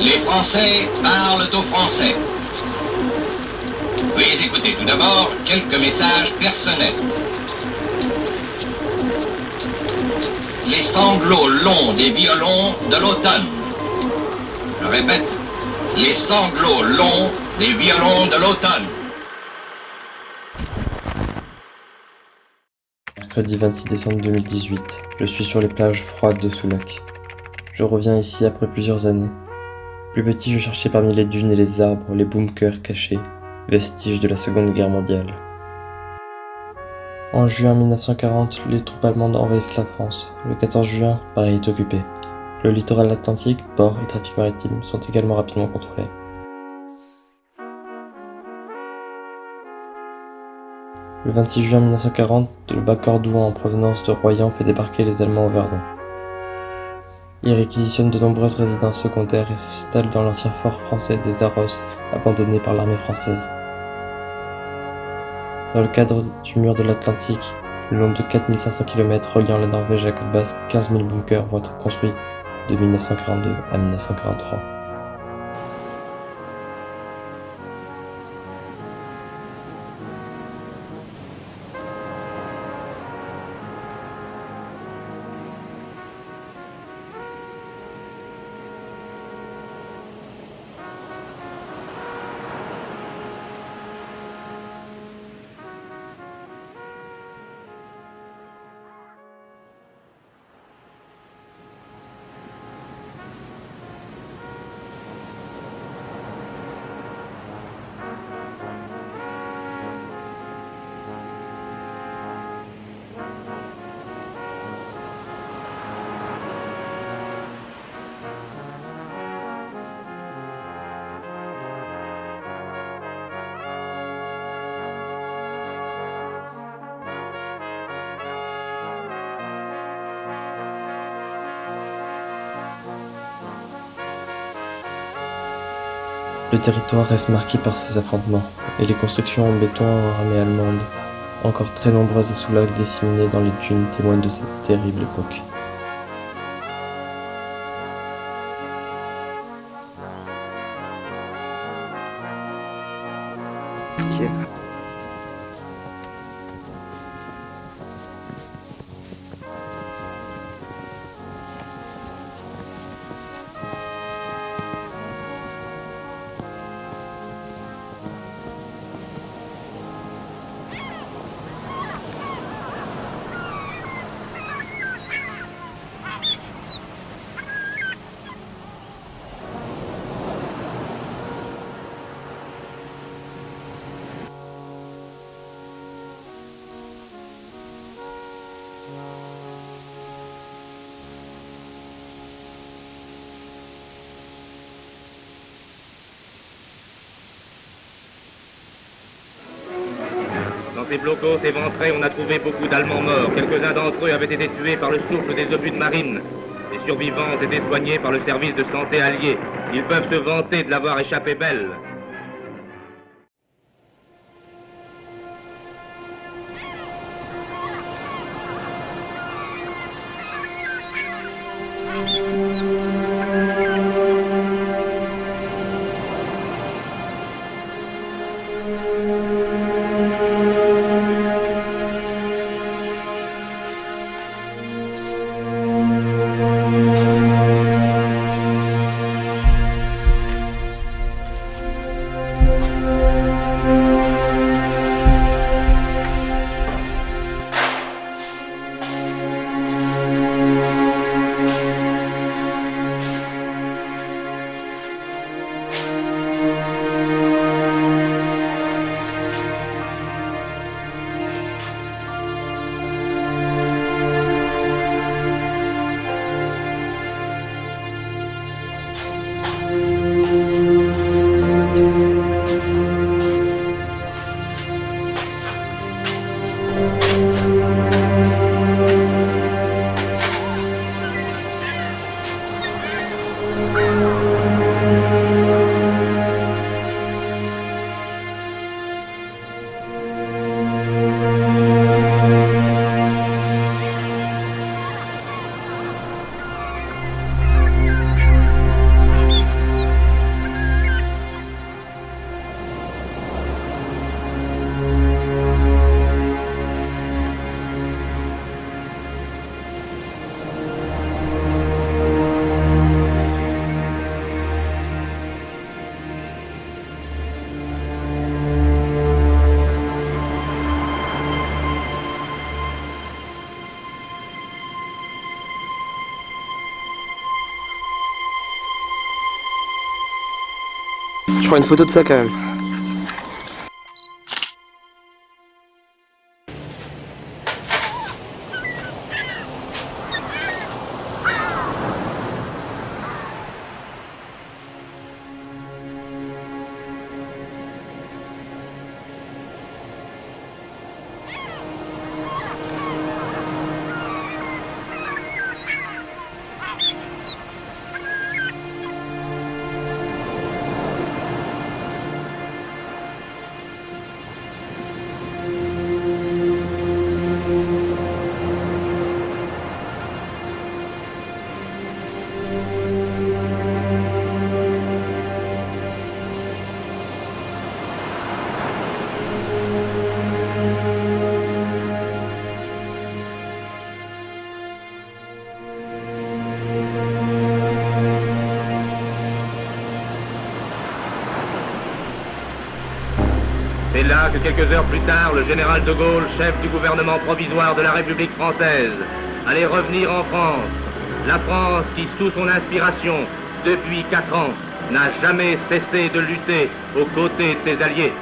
Les Français parlent aux Français. Veuillez écouter tout d'abord quelques messages personnels. Les sanglots longs des violons de l'automne. Je répète, les sanglots longs des violons de l'automne. Mercredi 26 décembre 2018, je suis sur les plages froides de Soulac. Je reviens ici après plusieurs années. Plus petit, je cherchais parmi les dunes et les arbres les bunkers cachés, vestiges de la Seconde Guerre mondiale. En juin 1940, les troupes allemandes envahissent la France. Le 14 juin, Paris est occupé. Le littoral atlantique, port et trafic maritime sont également rapidement contrôlés. Le 26 juin 1940, le bas Cordouan en provenance de Royan fait débarquer les Allemands au Verdon. Il réquisitionne de nombreuses résidences secondaires et s'installe dans l'ancien fort français des Arros, abandonné par l'armée française. Dans le cadre du mur de l'Atlantique, le long de 4500 km reliant la Norvège à la côte basse, 15 000 bunkers vont être construits de 1942 à 1943. Le territoire reste marqué par ces affrontements, et les constructions en béton en armée allemande, encore très nombreuses et sous lac disséminées dans les dunes, témoignent de cette terrible époque. ces blocos éventrés, on a trouvé beaucoup d'Allemands morts. Quelques-uns d'entre eux avaient été tués par le souffle des obus de marine. Les survivants étaient soignés par le service de santé allié. Ils peuvent se vanter de l'avoir échappé belle. Prends une photo de ça quand même. Que quelques heures plus tard, le général de Gaulle, chef du gouvernement provisoire de la République française, allait revenir en France. La France qui, sous son inspiration, depuis quatre ans, n'a jamais cessé de lutter aux côtés de ses alliés.